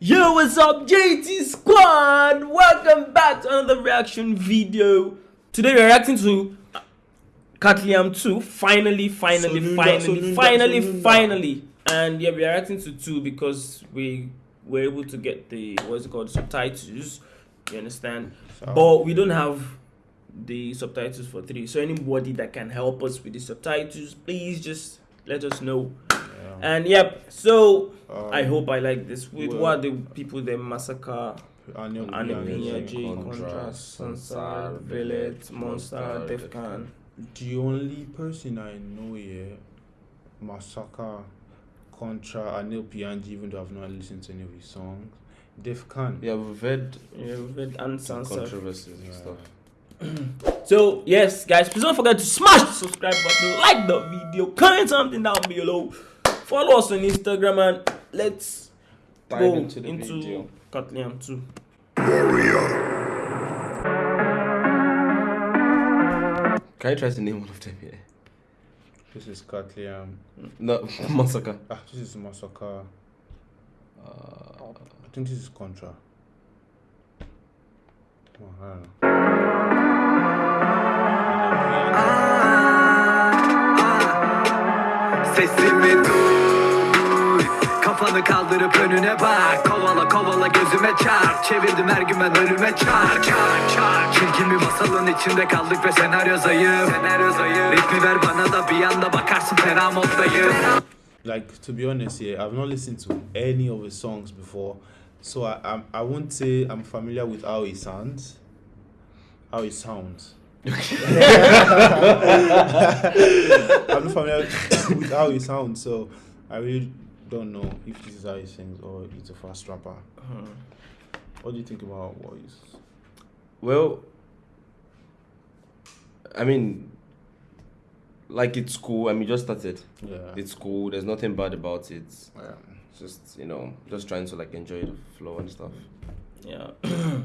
Yo, what's up, JT Squad? Welcome back to another reaction video. Today we're reacting to Katliam 2. Finally, finally, Sonunda, finally, Sonunda, finally, Sonunda. finally. And yeah, we're reacting to 2 because we were able to get the, what's it called, subtitles. You understand? So- But we don't have the subtitles for 3. So anybody that can help us with the subtitles, please just let us know. Yeah. And yep, so Um, I hope I like this. With well- what the people they massacre, Anil Annie Piña, J, Contra, Sansar, Velet, Monster, Defkhan. The only person I know here, Massaka, Contra, Anıl Piyancı, even though I've not listened to any of his songs. Defkhan. Yeah, we've heard Yeah, Velet and some Sansar. controversies and stuff. So yes, guys, please don't forget to smash the subscribe button, like the video, comment something down below, follow us on Instagram, and let's Dive go into into, the video. Katliam 2. Can you try to name one of them here? This is Katliam. No, Massaka. Ah, this is Massaka. Uh, I think this is Contra. Oh, I don't know. Kafanı kaldırıp önüne bak. Kovala kovala gözüme çarp. Çevirdim her gün ben ölüme çarp. Çarp çarp. Çirkin bir masalın içinde kaldık ve senaryo zayıf. Senaryo zayıf. Ritmi ver bana da bir anda bakarsın fena moddayım. Like to be honest here, I've not listened to any of his songs before, so I I'm, I won't say I'm familiar with how he sounds. How he sounds. I'm not familiar with how he sounds, so I really don't know if this is how he sings or it's a fast rapper. Uh-huh. What do you think about he's? well, I mean, like it's cool. I mean, just started. Yeah. It's cool. There's nothing bad about it. yeah. Just you know, just trying to like enjoy the flow and stuff. Yeah.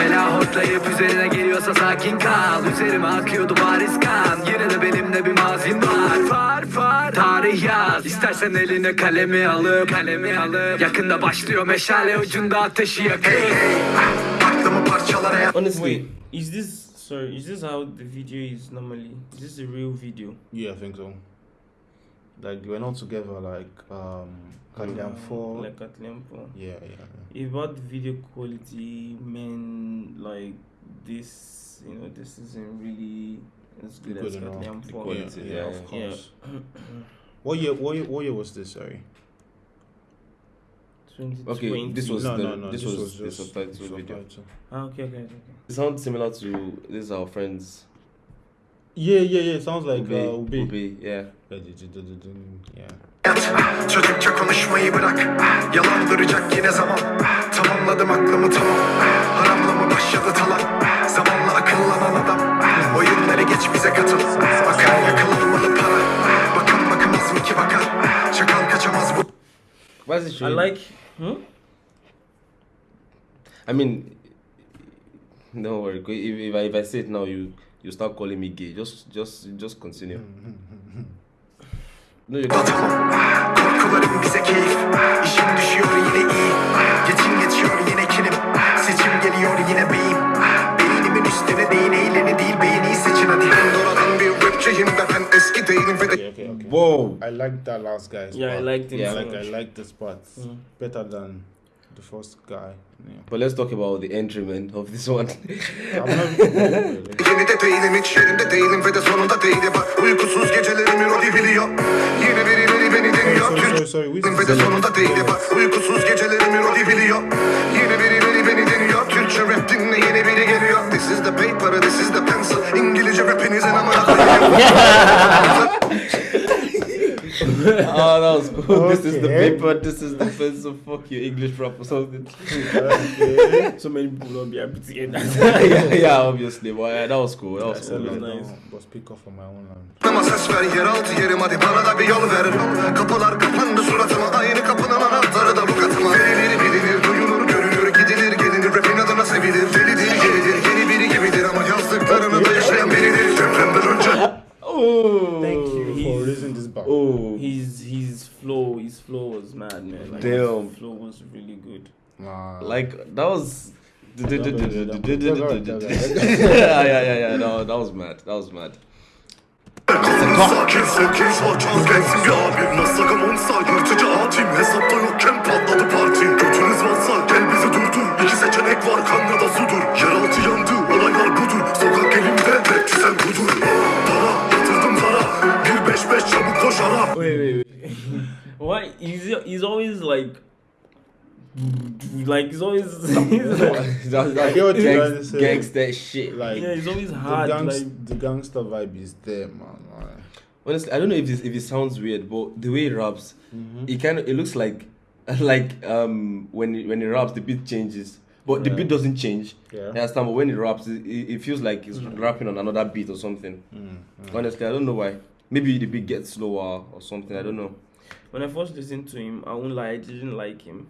Bela hortlayıp üzerine geliyorsa sakin kal. Üzerime akıyordu bariz kan. Yine de benimle bir mazim var. Far far. Tarih yaz. İstersen eline kalemi alıp Kalemi alıp. Yakında başlıyor meşale ucunda ateşi yakın Aklımı parçalara Honestly, Wait, is this sorry? Is this how the video is normally? Is this a real video? Yeah, I think so. Like we're not together. Like um, Katliam Four. Like Katliam 4. yeah, yeah. yeah. If about video quality, men like this, you know, this isn't really as good, Good as enough. Katliam 4. quality. yeah, yeah, of yeah. course. What year? What year? What year was this? Sorry. 2020. Okay, this was no, the no, no. this, was, the just subtitle video. Ah, okay, okay, okay. It sounds similar to this is our friends Yeah, yeah, yeah. Sounds like Ube. uh, Ube. Ube, yeah. Yeah. Çocukça konuşmayı bırak Yalandıracak yine zaman Tamamladım aklımı tamam Haramla mı başladı talan Zamanla akıllanan adam Oyunları geç bize katıl Akar yakılmalı para Bakın bakamaz mı ki bakar Çakal kaçamaz bu I like. Hmm? I mean, don't worry. If, if, I, if I say it now, you you start calling me gay. Just just just continue. no, you can't. Tamam Korkularım bize keyif İşim düşüyor yine iyi Geçim geçiyor yine kinim Seçim geliyor yine beyim Beynimin üstüne değin eğleni değil Beğeniyi seçin hadi Ben doğradan bir rapçiyim ve ben eski değilim ve de Okay, okay, okay. Whoa. I like that last guy's Yeah, I part. liked him Yeah, so Like much. I like this part Mm. better than the first guy. Yeah. But let's talk about the entryman of this one. Yeni de değilim hiç yerinde değilim ve de sonunda değilim. Bak uykusuz gecelerimi Rodi biliyor Yine birileri beni deniyor. Sorry, sorry, Türk sorry. Which ve is de sonunda değilim. Bak uykusuz gecelerimi Rodi biliyor Yine birileri beni deniyor. Türkçe rap dinle yeni biri geliyor. This is the paper, this is the pencil. İngilizce rapinizin amına koyayım oh, that was cool. This is the Okay. paper. This is the pencil. Fuck you, English rap or something. okay. So many people don't be happy to hear that. yeah, yeah, obviously. But yeah, that was cool. That was cool. Don't, nice. but speak up for my own land. Ama ses ver yeraltı yerim hadi bana da bir yol ver Kapılar kapandı suratıma aynı kapının anahtarı da bu katıma Verilir bilinir really good. Nah. Like that was. yeah, yeah, yeah, yeah. No, that was mad. That was mad. Sakin sakin sakin gelsin bir abim Nasakam onsa yırtıcı atim Hesapta yokken patladı parti Götünüz varsa gel bizi durdur İki seçenek var kan ya da sudur Yeraltı yandı olaylar budur Sokak elimde rapçi sen budur Para yatırdım para Bir beş beş çabuk koş ara Wait, wait, wait. Why? He's he's always like, like he's always, he's like That's I get what you're trying to gangs, gangster shit. like yeah, he's always the, hard. gangs, Like the gangster vibe is there, man. Like, Honestly, I don't know if this, if it sounds weird, but the way he raps, it kind of it looks like like um when he, when he raps the beat changes, but the beat doesn't change. Yeah. You understand? But when he raps, it, it it feels like he's rapping on another beat or something. mm, Honestly, I don't know why. Maybe the beat gets slower or something. I don't know. When I first listened to him, I won't lie, I didn't like him.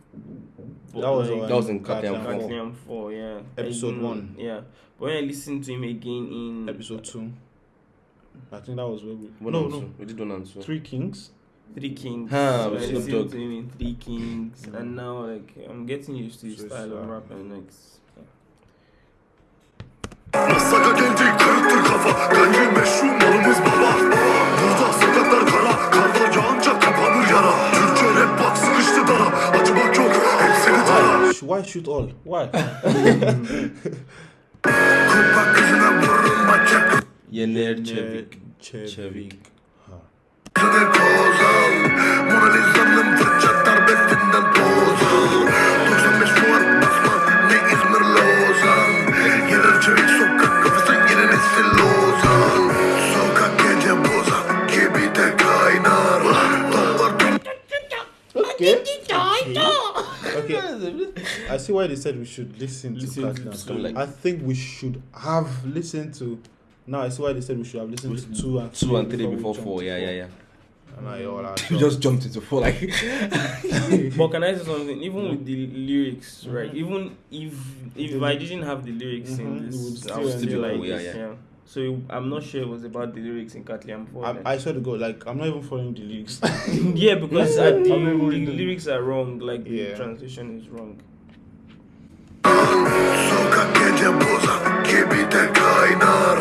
But That was like, That was in Goddamn Goddamn Four. Goddamn four, yeah. Episode one. Yeah. But when I listened to him again in Episode two. I think that was where we. One no, no. We did one and two. Three Kings. Three Kings, Ah, so I with listened Dogg. to him in Three Kings, Yeah. and now like I'm getting used to his So style of uh, rapping. Like, Massaka geldi kırıktır kafa Bence meşru malımız yara Türkçe rap bak sıkıştı dara Acımak yok hepsini tara Why shoot all? Why? Vururum bacak Yener Çevik. Chevik. Ha. Why they said we should listen to Listen to Platinum. some, like- I think we should have listened to. Now I see why they said we should have listened to two and Two and three we before four. to Yeah, yeah, yeah. And I all out. We just jumped into four like. but can I say something? Even with the lyrics, right? Even if if I didn't have the lyrics Mhm, in you would this, still I would still be like yeah, this. yeah. Yeah. So I'm not sure it was about the lyrics in Katliam 4. then. I, I swear to God, like I'm not even following the lyrics. yeah, because Yeah, uh, the, I'm the lyrics are wrong. Like Yeah. the translation is wrong. Gece bozan gibi de kaynar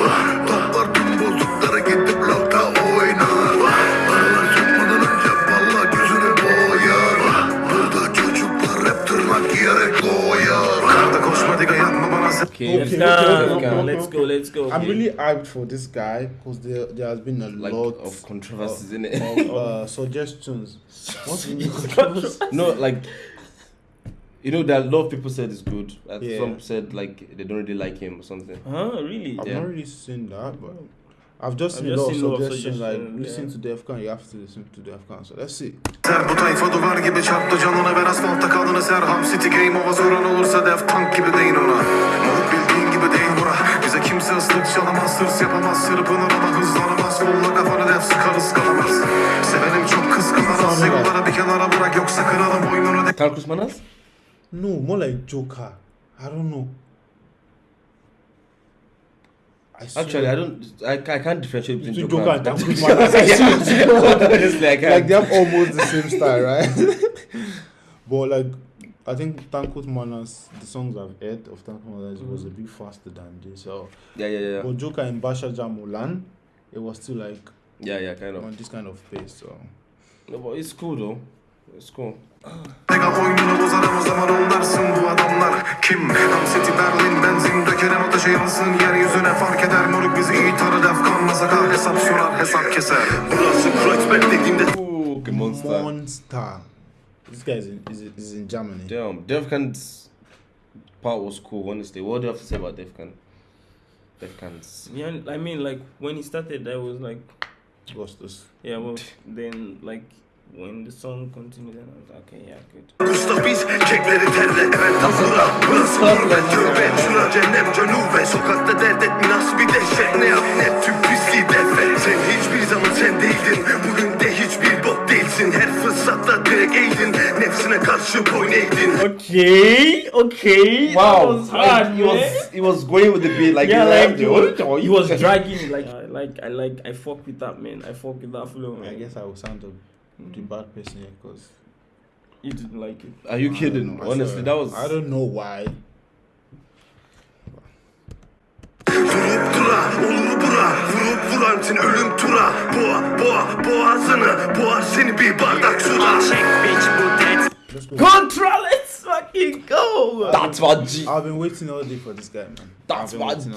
Toplar tüm bozukları gidip blokta oynar Paralar çıkmadan önce valla gözünü boyar Burada çocuklar hep tırnak yiyerek doyar Karda koşma diga yanma bana sen Okay. Let's Okay, go, okay, okay, okay, let's go, let's go. I'm really hyped for this guy because there there has been a Like lot of controversies in it. of uh, suggestions. What's no, like you know that a lot of people said it's good. Uh, Yeah. Some said like they don't really like him or something. Huh? Really? I've Yeah. not really seen that, but I've just I've seen just a lot seen a lot of suggestions. Like suggestions, listen yeah. to Defcon, you have to listen to Defcon. So let's see. Ser bu tayfa duvar gibi çarptı canına ver asfaltta kalını ser Ham City Game ova zoran olursa def tank gibi deyin ona Moruk bildiğin gibi değil bura Bize kimse ıslık çalamaz Hırs yapamaz sırpınır ama hızlanamaz Kolla kafanı def sıkarız kalamaz Sevenim çok kıskanamaz Yollara bir kenara bırak yoksa kırarım boynunu def Carl Kusmanas? No, more like Joker. I don't know. I. Actually, I don't. I, I can't differentiate between Between Joker, Joker and and Carl Kusmanas. Kusmanas. Honestly, I can't. like they have almost the same style, right? but like I think Tankurt Manas, the songs I've heard of Tankurt Manas mm. was a bit faster than this. So, yeah, yeah, yeah, but Joker in Basha Jamulan, it was still like yeah, yeah, kind of. on this kind of pace. So No, but it's cool though. It's cool. Mega oyununu bozarım o zaman onlarsın bu adamlar Kim? Ham City Berlin benzin dökerim ateşe yansın Yeryüzüne fark eder moruk bizi iyi tanır Defkan masaka hesap sorar hesap keser Burası Kreuzberg dediğimde Ooh, monster. Monster. This guy is in, is, is in Germany. Damn, Defcan's part was cool. Honestly, what do you have to say about Defcan? Defcan's. Yeah, I mean, like when he started, I was like, Ghostus. yeah, well, then like when the song continued, then I was like, okay, yeah, good. Gustav biz kekleri terle evet bura Burası gurbet tövbe Şura cennet cenube Sokakta dert et minas bir dehşet? Ne yap ne tüm pisliği Sen hiçbir zaman sen değildin. Bugün de hiçbir bok değilsin. Her fırsatta direkt Nefsine karşı boyun eğdin. Okay, okay. that was hard, he was he was going with the beat like yeah, he like he was- he was dragging like I like I like I fuck with that man. I fuck with that flow. I Man. guess I will sound a, the mm. bad person here because You didn't like it. Are you I kidding? don't know. Honestly, that was. I don't know why. Durup dura olur bura Vurup vurantin ölüm tura Boğa boğa boğazını Boğar seni bir bardak suda Çek bitch bu dead Let's go. Fucking go. That's what G. I've been waiting all day for this guy, man. That's what G-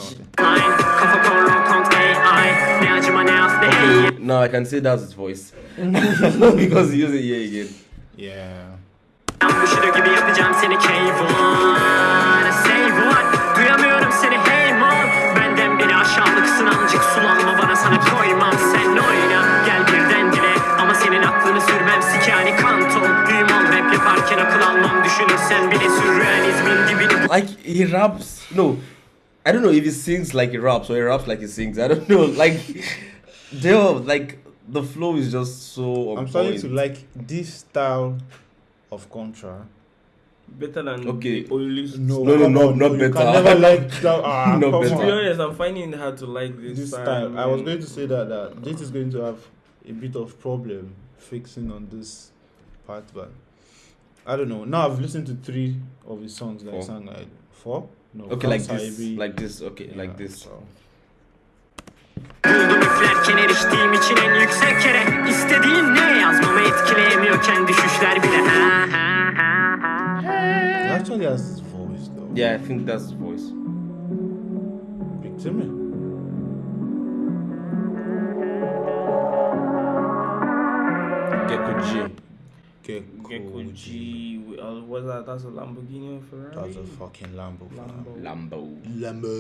Okay, now I can say that's his voice because he used it here again. Yeah. Bushido gibi yapacağım seni K1 Say what Duyamıyorum seni hey mom Benden biri aşağılıksın amcık Sulanma bana sana koymam Sen oyna gel birden dile Ama senin aklını sürmem Sikani almam Düşünürsen bile sürrealizmin dibini Like he raps. No, I don't know if he sings like he raps or he raps like he sings. I don't know. Like, Dale, like the flow is just so. I'm starting to like this style of contra. Better than Okay. the oldest. No, No, no, come no, not you better. Can never like that. Ah, Not better. To be honest, I'm finding it hard to like this, This style. style. I was going to say that that this is going to have a bit of problem fixing on this part, but I don't know. Now I've listened to three of his songs that Four. he sang. Like four. No. Okay, like this, Ebi. like this. Okay, Yeah, like this. so. Buldum üflerken eriştiğim için en yüksek yere İstediğin ne yazmamı etkileyemiyorken düşüşler bile ha ha ha ha He actually has his voice though. Yeah, I think that's his voice. Big Timmy. Gecko Gecko G. uh, what's that? That's a Lamborghini or Ferrari. That's a fucking Lambo. Lambo. Lambo.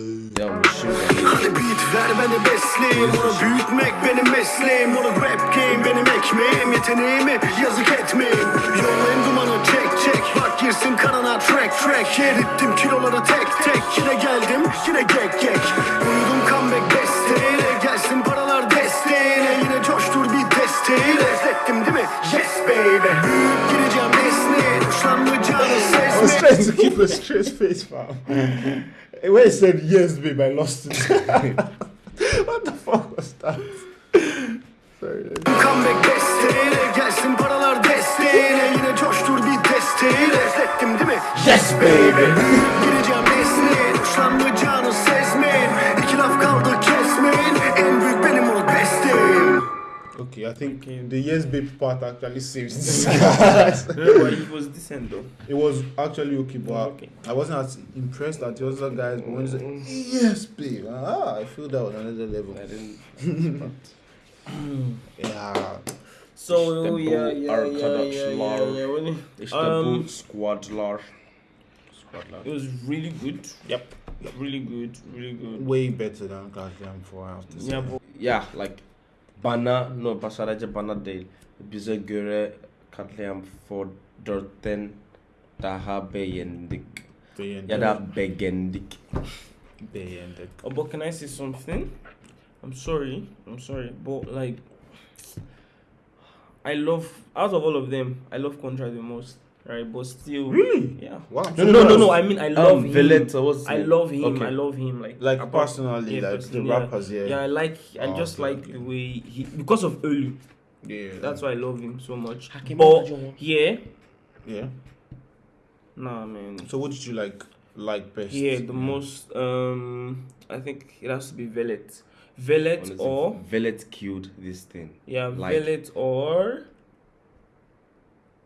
Sure. Hadi beat ver beni besleyeyim Onu büyütmek benim mesleğim Onu rap game benim ekmeğim Yeteneğimi yazık etmeyin Yollayın dumanı çek çek Bak girsin kanına track track Erittim kiloları tek tek Yine geldim yine gek gek Uyudum comeback desteğiyle Gelsin paralar desteğiyle Yine coştur bir desteğiyle Hissettim değil mi? Yes baby Trying to keep a straight face, fam. when he said yes, babe, I lost it. what the fuck was that? Sorry. Comeback desteğiyle gelsin paralar desteğiyle Yine coştur bir desteğiyle Hissettim değil mi? Yes baby Gireceğim I think Okay. the yes, babe part actually saves this. No, but it was decent though. it was actually okay, but Okay. I wasn't as impressed at the other guys. But when he said yes, babe, ah, I feel that was another level. I didn't. Yeah. So Tempo yeah, yeah, yeah, Arkadox yeah, yeah, Lar. yeah. When it, Istanbul Um, Squad Lar. Squad Lar. it was really good. Yep. Really good. Really good. Way better than Goddamn 4 I have to say. Yeah, but Yeah, like bana no başarıcı bana değil. Bize göre katliam Fordorten daha beğendik. Beğendik. Ya da beğendik. Beğendik. Oh, but can I say something? I'm sorry. I'm sorry, but like, I love out of all of them, I love Contra the most, right? But still, Really? yeah. Wow. No, no, no, no. I mean, I love Um, him. Villetta was. I love him. Okay. I love him. Like, Like apart- personally, yeah, like personally, the rappers, yeah. Yeah, I like. I Oh, just okay, like okay. the way he because of Olu. Yeah. That's why I love him so much. Hakim But yeah, Yeah. nah, man. So what did you like like best? Yeah, the most. Um, I think it has to be Velet, Velet or Velvet killed this thing. yeah, like- Velet or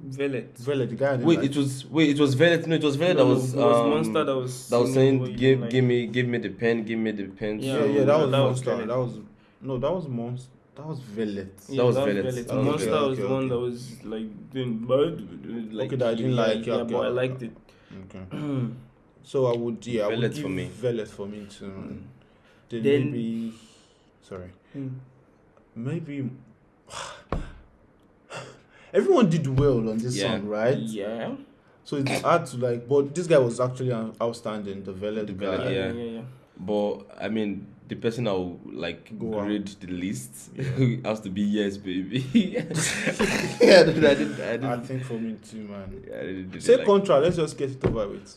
Velet. Vele, the guy. Wait, like. it was wait, it was Velvet. No, it was Velvet No, that was it was um, Monster that was that was saying, give, like. give me, give me the pen, give me the pen. Yeah, yeah, yeah, that was that monster. Vele. that was no, that was monster. That was Velet. Yeah, was that Velet. Velet. That was Monster Velet. was the Okay, one that was like doing bad. Like, Okay, that I didn't yeah, like, Yeah, okay, but I liked it. Okay. So I would yeah, I would give for me. Velet for me too. Then, Then- maybe sorry. Maybe everyone did well on this Yeah. song, right? Yeah. So it's hard to like but this guy was actually out- outstanding, the Velet The guy. Yeah, yeah. yeah, yeah. But I mean, the person I will like Go on. grade the least Yeah. has to be yes, baby. yeah, I didn't. I didn't. I I didn't, think for me too, man. I didn't, didn't Say like- contra, let's just get it over with.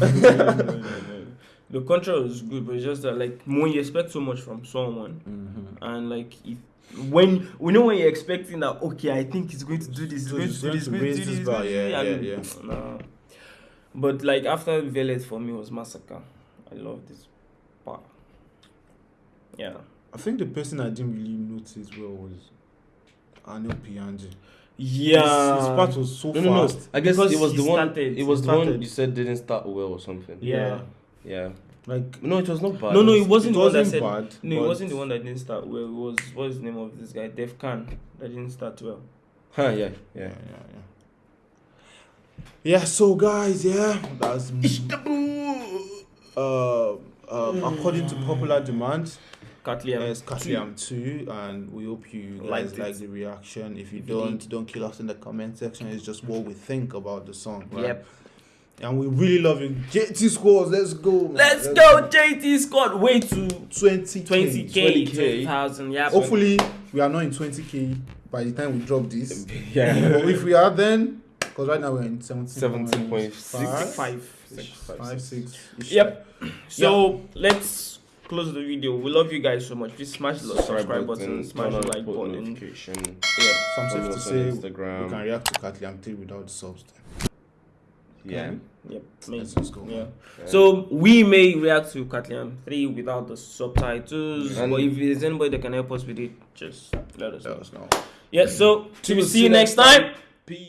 no, no, no, no. The control was good, but it's just that like when you expect so much from someone, Mm-hmm. and like if when we know when you're expecting that okay, I think he's going to do this, he's So going to do this, going to raise do this this, bar, going to do yeah, yeah, Nah. But like after Velet for me was Massaka. I love this part. Yeah. I think the person I didn't really notice well was Anıl Piyancı. Yeah. His, his part was so No, no, no. I guess Because it was the one. started- It was he the one you said didn't start well or something. Yeah. Yeah. Like No, it was not bad. No, no, it was- wasn't it the one that wasn't said. bad. No, it wasn't the one that didn't start well. It was what's the name of this guy? Defkhan that didn't start well. Huh, yeah, Yeah, yeah. yeah, yeah. Yeah, so guys, yeah, that's uh, uh, according to popular demand, Katliam. Yes, Katliam 2, and we hope you guys like the reaction. If you don't, don't kill us in the comment section. It's just what we think about the song, right? Yep. And we really love you. JT Squad, let's go. man. Let's go, JT Squad. Way to 20 20k, 20K. 20,000. Yeah. Hopefully, we are not in 20k by the time we drop this. Yeah. but if we are, then because right now we're in 17.6. 17.5, five. Six, five, five, six. six. Yep. So let's close the video. We love you guys so much. Please smash the subscribe button, smash the turn on like post button. notification. Yeah. So I'm safe to us on say we Instagram. can react to Katliam 3 without the subs. Yeah. Yep. me. Let's. Yeah. Yeah. So we may react to Katliam 3 without the subtitles. And- but if there's anybody that can help us with it, just let us Let know. us know. Yeah, so we we see you next time. Peace.